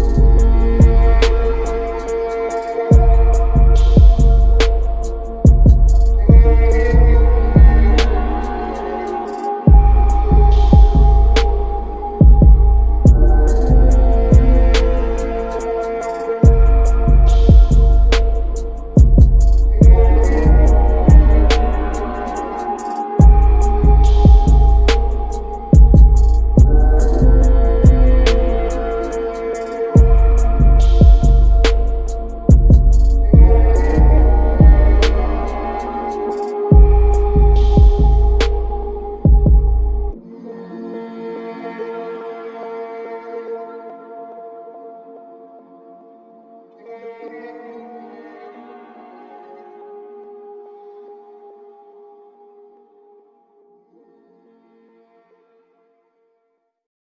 you